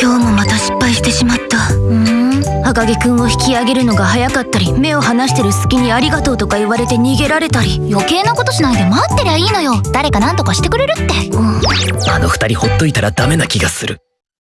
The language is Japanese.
今日もまた失敗してしまった。うん。赤木くんを引き上げるのが早かったり目を離してる隙にありがとうとか言われて逃げられたり。余計なことしないで待ってりゃいいのよ。誰か何とかしてくれるって、うん。あの二人ほっといたらダメな気がする。